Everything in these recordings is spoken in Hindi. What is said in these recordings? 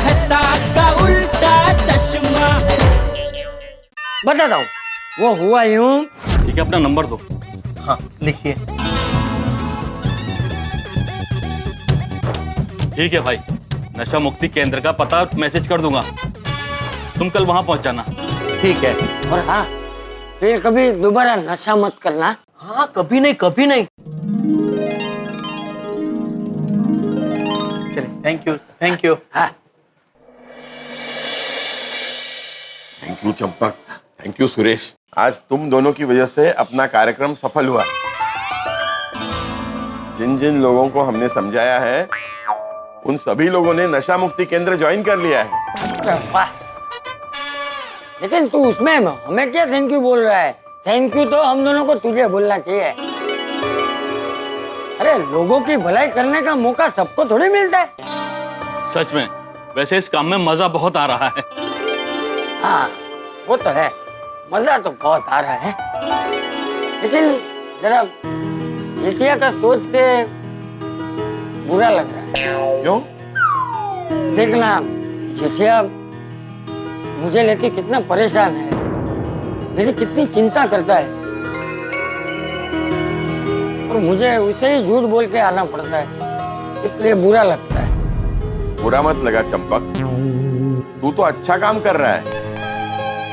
मेहता का उल्टा चश्मा। बताता हूँ। वो हुआ यूँ। ठीक है अपना नंबर दो। हाँ लिखिए ठीक है भाई नशा मुक्ति केंद्र का पता मैसेज कर दूँगा। तुम कल वहाँ पहुँच जाना। ठीक है। और हाँ फिर कभी दोबारा नशा मत करना। हाँ कभी नहीं कभी नहीं। चलिए थैंक यू थैंक यू हाँ। Thank you Champak thank you Suresh आज तुम दोनों की वजह से अपना कार्यक्रम सफल हुआ। जिन जिन लोगों को हमने समझाया है उन सभी लोगों ने नशा मुक्ति केंद्र ज्वाइन कर लिया है। लेकिन तू उसमें हमें क्या थैंक यू बोल रहा है? थैंक यू तो हम दोनों को तुझे बोलना चाहिए। अरे लोगों की भलाई करने का मौका सबको थोड़ी मिलता है। सच में वैसे इस काम में मज़ा बहुत आ रहा है। हाँ वो तो है। मज़ा तो बहुत आ रहा है। लेकिन जरा चेतिया का सोच के बुरा लग रहा है। क्यों? देखना जेठिया मुझे लेके कितना परेशान है। मेरी कितनी चिंता करता है। और मुझे उसे ही झूठ बोल के आना पड़ता है। इसलिए बुरा लगता है। बुरा मत लगा चंपक। तू तो अच्छा काम कर रहा है।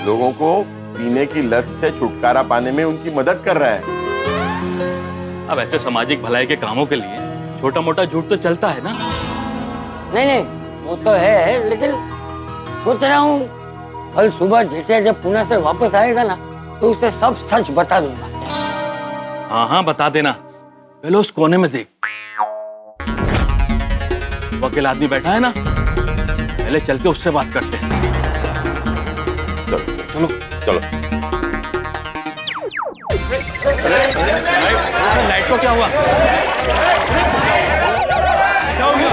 लोगों को पीने की लत से छुटकारा पाने में उनकी मदद कर रहा है। अब ऐसे सामाजिक भलाई के कामों के लिए छोटा मोटा झूठ तो चलता है ना? नहीं नहीं वो तो है लेकिन सोच रहा हूँ कल सुबह जेठिया जब पुणे से वापस आएगा ना तो उसे सब सच बता दूँगा। हाँ हाँ बता देना। पहले उस कोने में देख। वकील आदमी बैठा है ना? पहले चल के उससे बात करते हैं। चलो चलो लाइट को क्या हुआ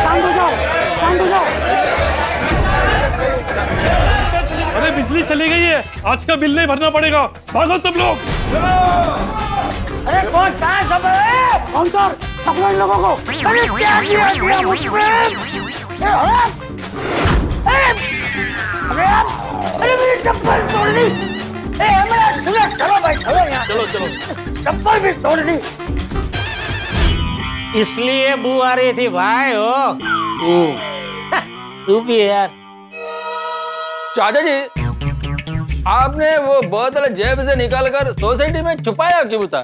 शांत हो जाओ शांत हो जाओ अरे बिजली चली गई है। आज का बिल नहीं भरना पड़ेगा। भागो सब लोग। अरे कौन कहाँ है सब कर पकड़ो इन लोगों को। अरे क्या किया किया मुझ पे? अरे अरे अरे मेरी चप्पल तोड़ दी ए हमारा सुनो चलो भाई चलो यहाँ। चलो चलो। चप्पल भी तोड़ दी इसलिए बू आ रही थी भाई हो। तू भी है यार। चाचा जी आपने वो बोतल जेब से निकाल कर सोसाइटी में छुपाया क्यों बता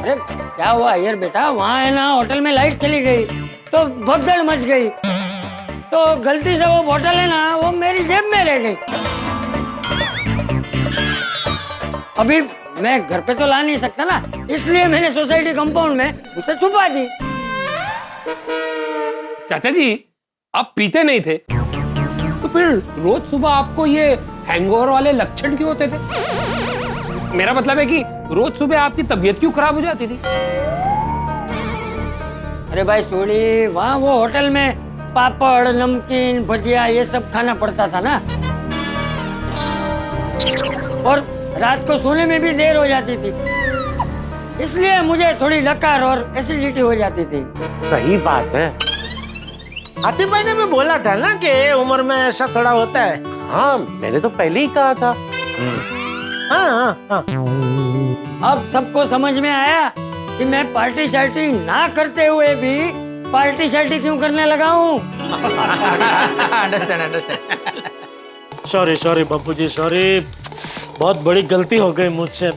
अरे क्या हुआ? यार बेटा वहाँ है ना होटल में लाइट चली गई तो भगदड़ मच गई। तो गलती से वो बोतल है ना वो मेरी जेब में रह गई। अभी मैं घर पे तो ला नहीं सकता ना इसलिए मैंने सोसाइटी कंपाउंड में उसे छुपा दी। चाचा जी आप पीते नहीं थे? तो फिर रोज सुबह आपको ये हैंगओवर वाले लक्षण क्यों होते थे? मेरा मतलब है कि रोज सुबह आपकी तबीयत क्यों खराब हो जाती थी? अरे भाई सोनी वहाँ वो होटल में पापड़ नमकीन भजिया ये सब खाना पड़ता था ना। और रात को सोने में भी देर हो जाती थी। इसलिए मुझे थोड़ी डकार और एसिडिटी हो जाती थी। सही बात है। आतिफ भाई ने भी बोला था ना कि उम्र में ऐसा थोड़ा होता है। हाँ मैंने तो पहले ही कहा था। हाँ हाँ हाँ। अब सबको समझ में आया कि मैं पार्टी शार्टी ना करते हुए भी पार्टी शार्टी क्यों करने लगा हूँ? Understand understand sorry sorry Bapu ji sorry बहुत बड़ी गलती हो गई मुझसे।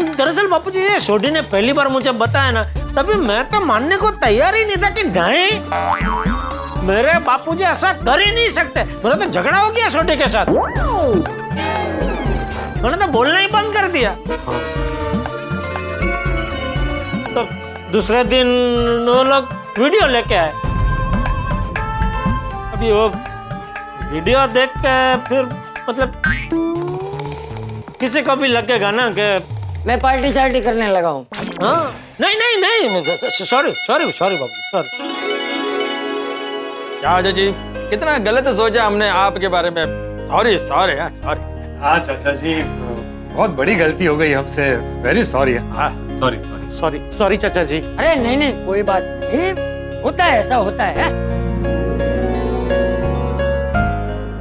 दरअसल बापू जी ये सोडी ने पहली बार मुझे बताया ना तभी मैं तो मानने को तैयार ही नहीं था कि नहीं। मेरे बापू जी ऐसा कर ही नहीं सकते। मेरा तो झगड़ा हो गया सोडी के साथ। मैंने तो बोलना ही बंद कर दिया। तो दूसरे दिन वो लोग वीडियो लेके आए। अभी वो वीडियो देख के फिर मतलब किसी को भी लगेगा ना कि मैं पार्टी शार्टी करने लगा हूँ। हाँ? नहीं नहीं नहीं सॉरी सॉरी सॉरी बाबू सॉरी चाचा जी? कितना गलत सोचा हमने आपके बारे में। सॉरी सॉरी सॉरी हाँ चाचा जी बहुत बड़ी गलती हो गई हमसे। वेरी सॉरी हाँ सॉरी सॉरी सॉरी सॉरी चाचा जी। अरे, नहीं नहीं, कोई बात नहीं। होता है, ऐसा होता है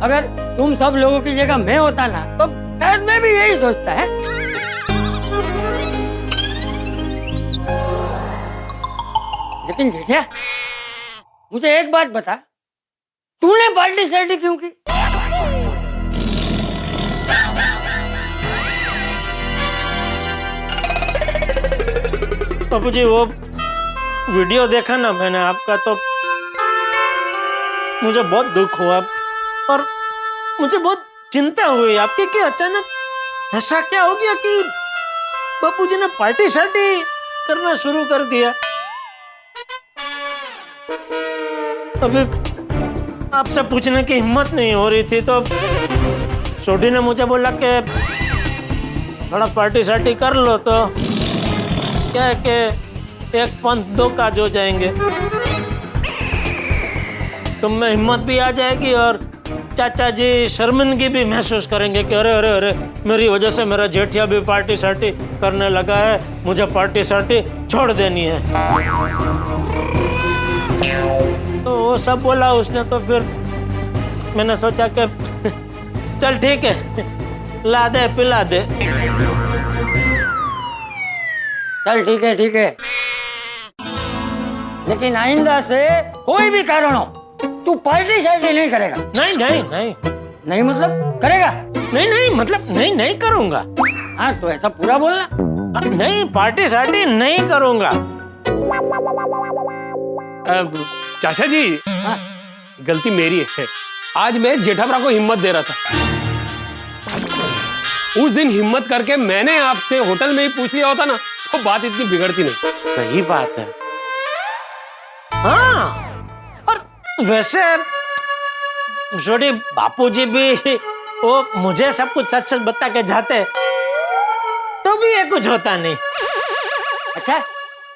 अगर तुम सब लोगों की जगह मैं होता ना तो शायद मैं भी यही सोचता, है? लेकिन जेठिया, मुझे एक बात बता। तूने पार्टी शर्टी क्यों की? बाबू जी, वो वीडियो देखा ना मैंने आपका तो मुझे बहुत दुख हुआ और मुझे बहुत चिंता हुई। आपके कि अचानक ऐसा क्या हो गया कि बापू जी ने पार्टी शार्टी करना शुरू कर दिया? अभी आपसे पूछने की हिम्मत नहीं हो रही थी तो छोटी ने मुझे बोला कि थोड़ा पार्टी शार्टी कर लो तो क्या है कि एक पंथ दो काज हो जाएँगे। तुम में हिम्मत भी आ जाएगी और चाचा जी शर्मिंदगी भी महसूस करेंगे कि अरे अरे अरे, मेरी वजह से मेरा जेठिया भी पार्टी सार्टी करने लगा है, मुझे पार्टी सार्टी छोड़ देनी है। तो वो सब बोला, उसने तो फिर मैंने सोचा कि, चल ठीक है, ला दे, पिला दे। चल ठीक है ठीक है। लेकिन आइंदा से कोई भी कारण हो तू पार्टी शार्टी नहीं करेगा। नहीं नहीं नहीं। नहीं मतलब? करेगा? नहीं नहीं मतलब नहीं नहीं करूँगा। हाँ तो ऐसा पूरा बोलना। नहीं पार्टी सार्टी नहीं करूँगा। अब, चाचा जी हाँ। गलती मेरी है। आज मैं जेठाभरा को हिम्मत दे रहा था। उस दिन हिम्मत करके मैंने आपसे होटल में ही पूछ लिया होता ना। तो बात इतनी बिगड़ती नहीं। सही बात है। हाँ और वैसे छोटी बापूजी भी वो मुझे सब कुछ सच सच बता के जाते तो भी ये कुछ होता नहीं। अच्छा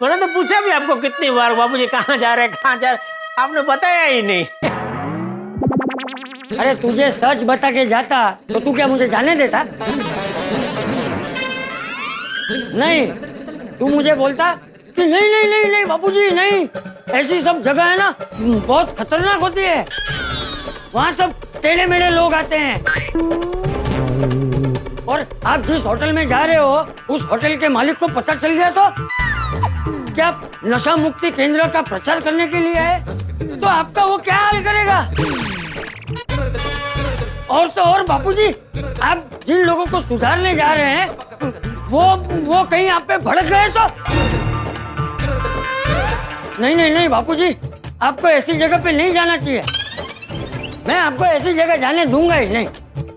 मैंने तो पूछा भी आपको कितनी बार बापूजी कहाँ जा रहे कहाँ जा रहे आपने बताया ही नहीं। अरे तुझे सच बता के जाता तो तू क्या मुझे जाने देता? नहीं तू मुझे बोलता कि नहीं नहीं नहीं नहीं, बापूजी, नहीं। ऐसी सब जगह है ना, बहुत खतरनाक होती है। वहाँ सब टेढ़े मेढ़े लोग आते हैं। और आप जिस होटल में जा रहे हो, उस होटल के मालिक को पता चल गया तो? क्या नशा मुक्ति केंद्र का प्रचार करने के लिए है? तो आपका वो क्या हाल करेगा? और तो और, बापूजी, आप जिन लोगों को सुधारने जा रहे हैं वो वो कहीं आप पे भड़क गए तो? नहीं नहीं नहीं बापू जी आपको ऐसी जगह पे नहीं जाना चाहिए। मैं आपको ऐसी जगह जाने दूँगा ही नहीं।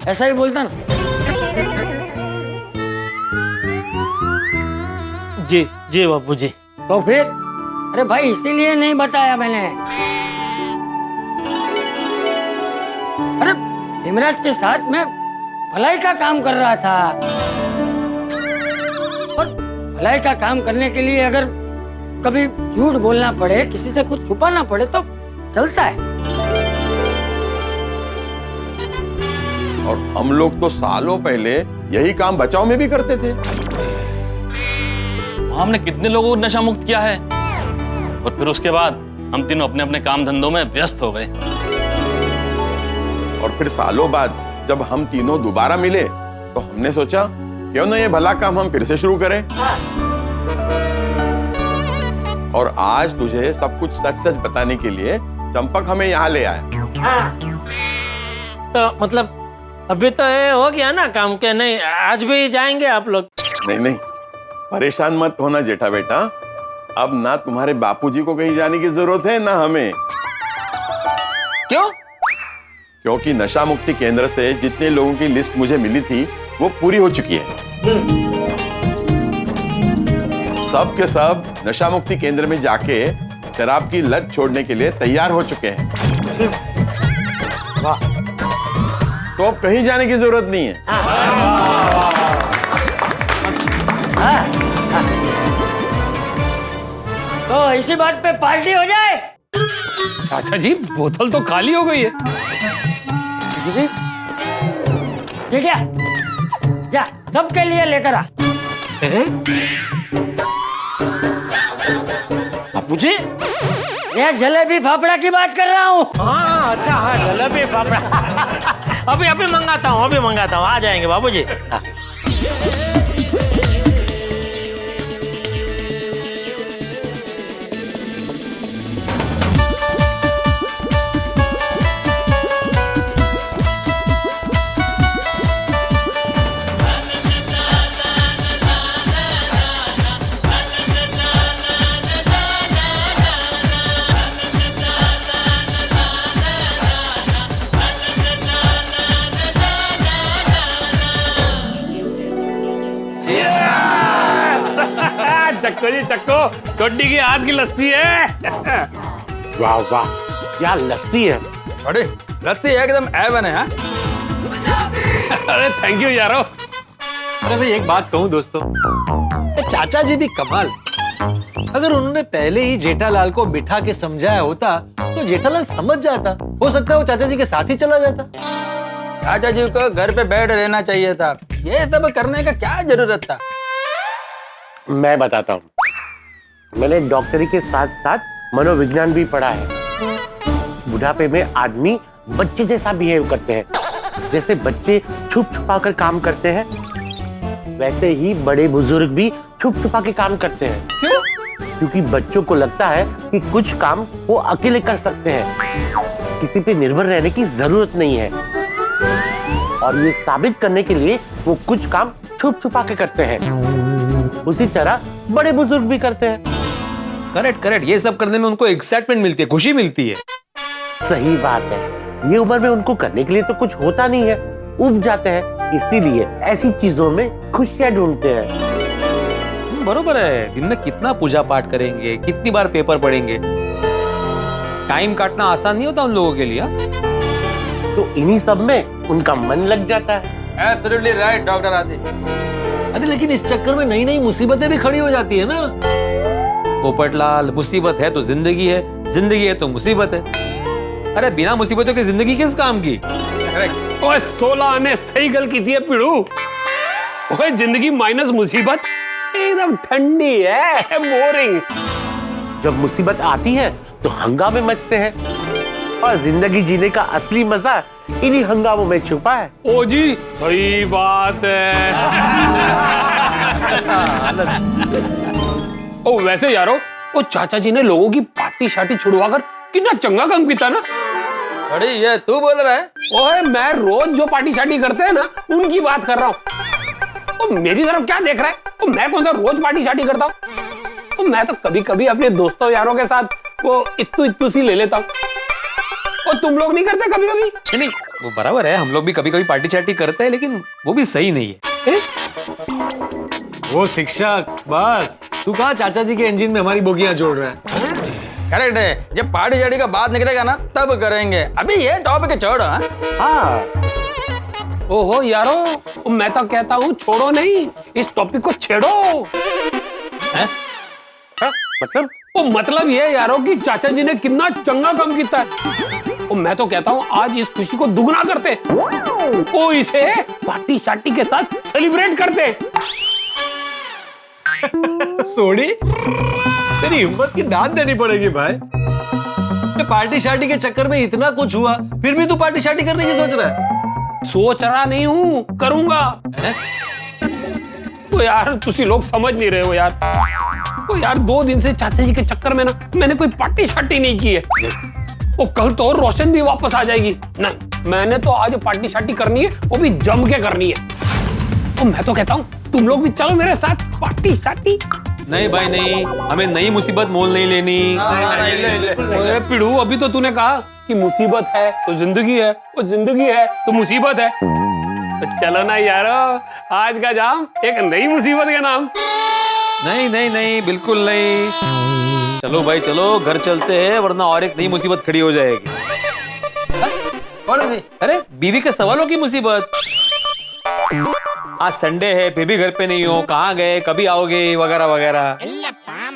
ऐसा ही बोलता ना। जी जी बापू जी तो फिर? अरे भाई इसीलिए नहीं बताया मैंने। अरे हिमराज के साथ मैं भलाई का काम कर रहा था। भलाई का काम करने के लिए अगर कभी झूठ बोलना पड़े किसी से कुछ छुपाना पड़े तो चलता है। और हम लोग तो सालों पहले यही काम बचाव में भी करते थे। हमने कितने लोगों को नशा मुक्त किया है? और फिर उसके बाद हम तीनों अपने अपने काम धंधों में व्यस्त हो गए। और फिर सालों बाद जब हम तीनों दोबारा मिले तो हमने सोचा क्यों ना ये भला काम हम फिर से शुरू करें? और आज तुझे सब कुछ सच सच बताने के लिए चंपक हमें यहाँ ले आया। तो मतलब अभी तो ये हो गया ना काम के नहीं आज भी जाएँगे आप लोग? नहीं नहीं परेशान मत होना जेठा बेटा। अब ना तुम्हारे बापूजी को कहीं जाने की ज़रूरत है ना हमें। क्यों? क्योंकि नशा मुक्ति केंद्र से जितने लोगों की लिस्ट मुझे मिली थी वो पूरी हो चुकी है। सब के सब नशा मुक्ति केंद्र में जाके शराब की लत छोड़ने के लिए तैयार हो चुके हैं। तो अब कहीं जाने की ज़रूरत नहीं है। तो इसी बात पे पार्टी हो जाए। चाचा जी बोतल तो खाली हो गई है। है जा सबके लिए लेकर आ। बापूजी ये जलेबी फाफड़ा की बात कर रहा हूँ। हाँ अच्छा हाँ जलेबी फाफड़ा। अभी अभी मंगाता हूँ अभी मंगाता हूँ। आ जाएँगे बाबूजी। हाँ। जी छोटी की हाथ की लस्सी है। वाह वाह क्या लस्सी है? अरे लस्सी एकदम एवन है हाँ? अरे थैंक यू यारो। अरे भाई एक बात कहूँ दोस्तों चाचा जी भी कमाल। अगर उन्होंने पहले ही जेठालाल को बिठा के समझाया होता तो जेठालाल समझ जाता हो सकता है वो चाचा जी के साथ ही चला जाता। चाचा जी को घर पे बैठ रहना चाहिए था। ये सब करने का क्या ज़रूरत था? मैं बताता हूँ। मैंने डॉक्टरी के साथ साथ मनोविज्ञान भी पढ़ा है। बुढ़ापे में आदमी बच्चे जैसा बिहेव करते हैं। जैसे बच्चे छुप छुपा कर काम करते हैं वैसे ही बड़े बुज़ुर्ग भी छुप छुपा के काम करते हैं। क्यों? क्योंकि बच्चों को लगता है कि कुछ काम वो अकेले कर सकते हैं। किसी पे निर्भर रहने की ज़रूरत नहीं है। और ये साबित करने के लिए वो कुछ काम छुप छुपा के करते हैं। उसी तरह बड़े बुज़ुर्ग भी करते हैं। Correct correct. ये सब करने में उनको एक्साइटमेंट मिलती है खुशी मिलती है। सही बात है। ये उम्र में उनको करने के लिए तो कुछ होता नहीं है। उब जाते हैं इसीलिए ऐसी चीज़ों में खुशियाँ ढूंढते हैं। हम्म, बरोबर है। दिन में कितना पूजा पाठ करेंगे कितनी बार पेपर पढ़ेंगे। टाइम काटना आसान नहीं होता उन लोगों के लिए हाँ? तो इन्हीं सब में उनका मन लग जाता है। एब्सोल्युटली राइट डॉक्टर आदि अरे लेकिन इस चक्कर में नई नई मुसीबतें भी खड़ी हो जाती है ना? पोपटलाल मुसीबत है तो ज़िंदगी है ज़िंदगी है तो मुसीबत है। अरे बिना मुसीबतों की ज़िंदगी किस काम की? ओए सोलह ने सही गल की थी पिड़ू। ओए ज़िंदगी माइनस मुसीबत? एकदम ठंडी है बोरिंग। जब मुसीबत आती है तो हंगामे मचते हैं। और ज़िंदगी जीने का असली मज़ा इन्हीं हंगामों में छुपा है। ओ जी सही बात है। ओ वैसे यारो वो चाचा जी ने लोगों की पार्टी शार्टी छुड़वाकर कितना चंगा काम पीता ना? अरे ये तू बोल रहा है? ओए मैं रोज जो पार्टी शार्टी करते हैं ना उनकी बात कर रहा हूँ। मेरी तरफ़ क्या देख रहा है? ओ मैं कौन सा रोज पार्टी शार्टी करता हूँ? मैं तो कभी कभी अपने दोस्तों यारों के साथ वो इत्तू इत्तू सी ले लेता हूँ। ओ तुम लोग नहीं करते कभी कभी नहीं नहीं, वो बराबर है हम लोग भी कभी कभी पार्टी चार्टी करते हैं लेकिन वो भी सही नहीं है। ए? वो शिक्षक बस। तू कहा चाचा जी के इंजन में हमारी बोगियाँ जोड़ रहा है? करेक्ट है। जब पार्टी शार्टी का बात निकलेगा ना तब करेंगे। अभी ये टॉपिक छोड़ो हाँ? हाँ। ओहो यारो मैं तो कहता हूँ छोड़ो नहीं इस टॉपिक को छेड़ो। हाँ, मतलब? ओ मतलब ये यारो कि चाचा जी ने कितना चंगा काम किया है। ओ मैं तो कहता हूँ आज इस खुशी को दुगना करते। ओ इसे पार्टी शार्टी के साथ सेलिब्रेट करते। सोडी? तेरी हिम्मत की दाद देनी पड़ेगी भाई। ये पार्टी शार्टी के चक्कर में इतना कुछ हुआ फिर भी तू पार्टी शार्टी करने की सोच रहा है? सोच रहा नहीं हूँ करूँगा। ओ यार तुसी लोग समझ नहीं रहे हो यार। ओ यार दो दिन से चाचा जी के चक्कर में ना मैंने कोई पार्टी शार्टी नहीं की है। ओ कल तो और रोशन भी वापस आ जाएगी। नहीं मैंने तो आज पार्टी शार्टी करनी है वो भी जम के करनी है। ओ मैं तो कहता हूँ तुम लोग भी चलो मेरे साथ पार्टी शार्टी नहीं भाई नहीं। हमें नई मुसीबत मोल नहीं लेनी। पिड़ू अभी तो तूने कहा कि मुसीबत है तो ज़िंदगी है वो ज़िंदगी है तो मुसीबत है। तो चलो ना यारो आज का जाम एक नई मुसीबत का नाम। नहीं नहीं नहीं बिल्कुल नहीं। चलो भाई चलो घर चलते हैं वरना और एक नई मुसीबत खड़ी हो जाएगी। हाँ? कौन सी अरे बीवी के सवालों की मुसीबत। आज संडे है फिर भी घर पे नहीं हो कहाँ गए कभी आओगे वगैरह वगैरह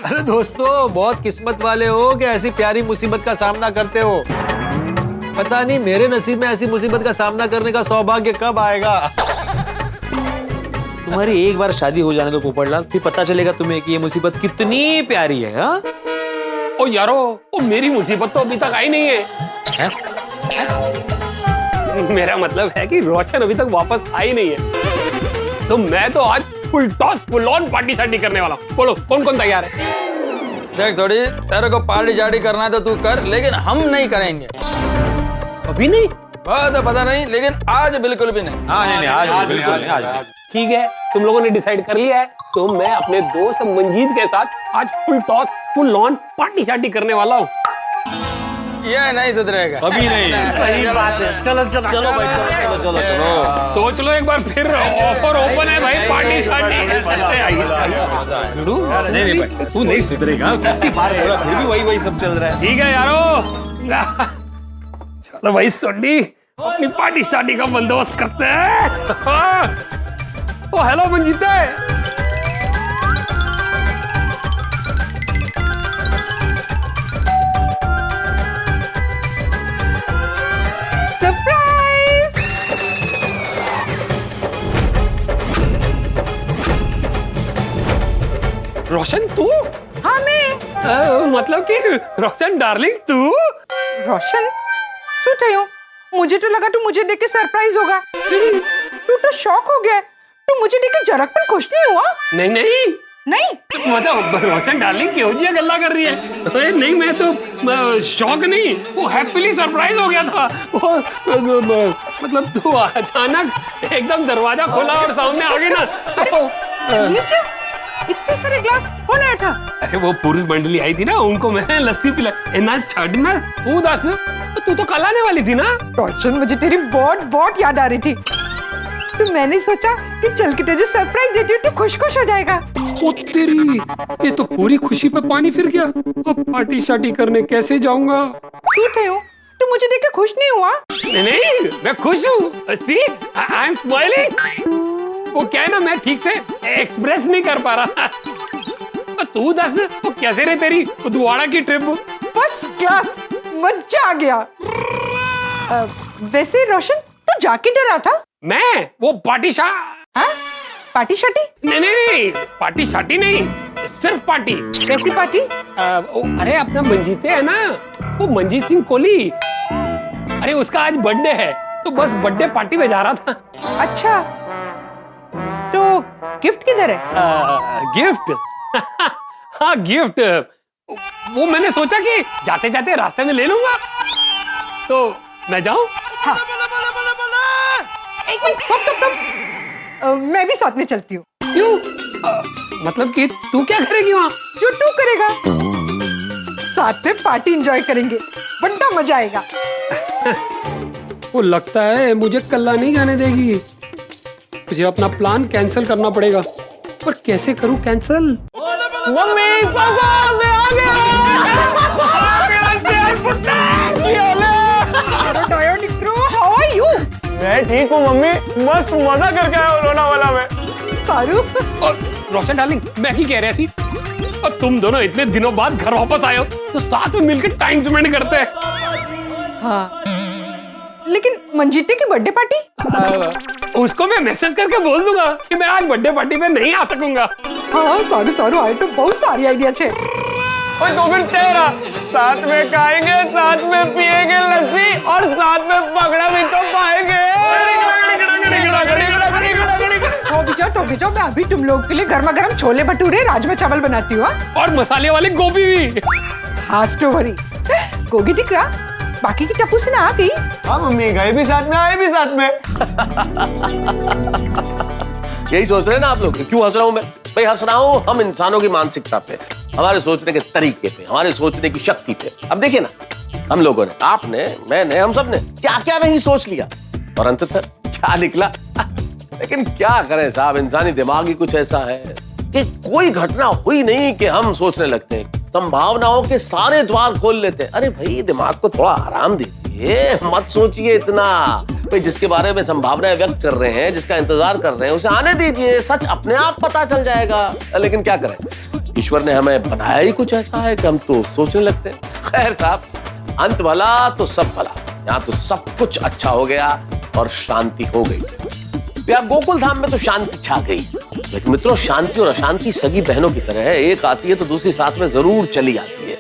अरे दोस्तों बहुत किस्मत वाले हो कि ऐसी प्यारी मुसीबत का सामना करते हो पता नहीं मेरे नसीब में ऐसी मुसीबत का सामना करने का सौभाग्य कब आएगा तुम्हारी एक बार शादी हो जाने दो पोपटलाल फिर पता चलेगा तुम्हें कि ये मुसीबत कितनी प्यारी है हाँ? ओ यारो ओ मेरी मुसीबत तो अभी तक आई नहीं है है? है? मेरा मतलब है कि रोशन अभी तक वापस आई नहीं है तो मैं तो आज full toss full on party शार्टी करने वाला हूँ। बोलो कौन कौन तैयार है? देख थोड़ी तेरे को पार्टी शार्टी करना है तो तू कर लेकिन हम नहीं करेंगे। अभी नहीं? बहुत पता नहीं लेकिन आज बिल्कुल भी नहीं। हाँ नहीं नहीं आज बिल्कुल आज ठीक है तुम लोगों ने डिसाइड कर लिया है तो मैं अपने दोस्त मंजीत के साथ आज full toss full on party शार्टी करने वाला हूँ। ये नहीं सुधरेगा अभी नहीं सही बात है चलो चलो चलो भाई चलो चलो चलो सोच लो एक बार फिर ऑफ़र ओपन है भाई पार्टी शार्टी लड्डू? नहीं नहीं भाई तू नहीं सुधरेगा फिर भी वही वही सब चल रहा है ठीक है यारो चलो भाई सोडी अपनी पार्टी शार्टी का बंदोबस्त करते हैं ओ हेलो मंजीते Surprise! रोशन तू? हाँ मैं। मतलब कि रोशन डार्लिंग तू? रोशन? सो ठयो मुझे तो लगा तू मुझे देख के सरप्राइज़ होगा। हम्म। तू तो शॉक हो गया। तू मुझे देख के जरा पर खुश नहीं हुआ? नहीं नहीं। नहीं। मतलब रोशन डार्लिंग क्यों जी गल्ला कर रही है। अरे नहीं मैं तो शौक नहीं वो हैप्पीली सरप्राइज़ हो गया था। वो मतलब तू अचानक एकदम दरवाज़ा खोला और सामने आ गई ना तो, ये क्या? इतने सारे ग्लास कौन आया था। अरे वो पुरुष मंडली आई थी ना उनको मैं लस्सी पिला ना छड़ में तू दस तो तू तो कल आने वाली थी ना। रोशन मुझे तेरी बहुत बहुत याद आ रही थी। तो मैंने सोचा कि चल के तुझे सरप्राइज़ देती हूँ तू खुश खुश हो जाएगा। ओ तेरी ये तो पूरी खुशी पे पानी फिर गया। अब पार्टी शार्टी करने कैसे जाऊँगा? क्यों थयो तू मुझे देख के खुश नहीं हुआ? नहीं नहीं मैं खुश हूँ। सी आई एम स्माइलिंग वो क्या है ना मैं ठीक से एक्सप्रेस नहीं कर पा रहा। तू दस तो कैसे रे तेरी उदवाड़ा की ट्रिप फ़र्स्ट क्लास मज़ा आ गया। अ, वैसे रोशन तू जाके डरा था? मैं? वो पार्टी शा हाँ? पार्टी शार्टी नहीं नहीं नहीं पार्टी शाटी नहीं सिर्फ़ पार्टी। कैसी पार्टी? आ, ओ, अरे अपना मंजीते है ना? वो मंजीत सिंह कोहली। अरे उसका आज बर्थडे है तो बस बर्थडे पार्टी में जा रहा था। अच्छा तो गिफ्ट किधर है? आ, गिफ्ट? हाँ गिफ्ट। वो मैंने सोचा कि जाते जाते रास्ते में ले लूँगा। तो मैं जाऊँ? हाँ। एक मिनट कब कब कब मैं भी साथ में चलती हूँ क्यों आ, मतलब कि तू क्या करेगी वहाँ जो तू करेगा साथ में पार्टी एंजॉय करेंगे बड़ा मज़ा आएगा वो लगता है मुझे कल्ला नहीं जाने देगी मुझे अपना प्लान कैंसिल करना पड़ेगा पर कैसे करूँ कैंसिल मम्मी पापा मैं आ अरे मैं ठीक हूँ मम्मी। मस्त मज़ा करके आया हूँ लोनावाला में। सारू और रोशन डार्लिंग मैं ही कह रहा सी और तुम दोनों इतने दिनों बाद घर वापस आए हो तो साथ में मिलकर टाइम स्पेंड करते हैं। हाँ। लेकिन मंजीते की बर्थडे पार्टी उसको मैं मैसेज करके बोल दूँगा कि मैं आज बर्थडे पार्टी में नहीं आ सकूँगा। हाँ सारू सारू आए तो बहुत सारी आइडिया छे। ओए तो फिर तेरा। साथ में खाएँगे साथ में पिएँगे लस्सी और साथ में पकड़ा भी तो पाएँगे तो बिचार तो बिचार मैं अभी तुम लोग के लिए गर्मा गर्म छोले भटूरे राजमा चावल बनाती हूँ हाँ? और मसाले वाले गोभी भी। हाँ स्टोवरी गोगी टिकरा बाकी की टप्पू से ना आ गई? हाँ मम्मी गए भी साथ में आए भी साथ में। यही सोच रहे ना आप लोग क्यों हंस रहा हूँ मैं? भाई हंस रहा हूँ हम इंसानों की मानसिकता पे हमारे सोचने के तरीके पे हमारे सोचने की शक्ति पे। अब देखिए ना हम लोगों ने आपने मैंने हम सबने क्या क्या नहीं सोच लिया। और अंततः क्या निकला? लेकिन क्या करें साहब? इंसानी दिमाग ही कुछ ऐसा है कि कोई घटना हुई नहीं कि हम सोचने लगते हैं। संभावनाओं के सारे द्वार खोल लेते हैं। अरे भाई, दिमाग को थोड़ा आराम दीजिए। मत सोचिए इतना। भाई, जिसके बारे में संभावनाएँ व्यक्त कर रहे हैं, जिसका इंतज़ार कर रहे हैं, उसे आने दीजिए। सच अपने आप पता चल जाएगा। लेकिन क्या करें? ईश्वर ने हमें बनाया ही कुछ ऐसा है कि हम तो सोचने लगते हैं। खैर साहब, अंत भला तो सब भला। यहाँ तो सब कुछ अच्छा हो गया और शांति हो गई। या गोकुल धाम में तो शांति छा गई। लेकिन मित्रों शांति और अशांति सगी बहनों की तरह है। एक आती है तो दूसरी साथ में ज़रूर चली आती है।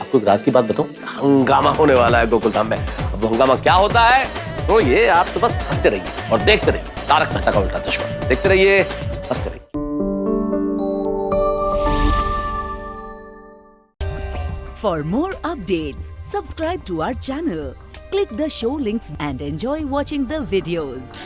आपको एक राज की बात बताऊँ? हंगामा होने वाला है गोकुल धाम में। अब हंगामा क्या होता है? तो ये आप तो बस हँसते रहिए और देखते रहिए। तारक मेहता का उल्टा चश्मा। देखते रहिए हँसते रहिए। For more updates, subscribe to our channel, click the show links and enjoy watching the videos.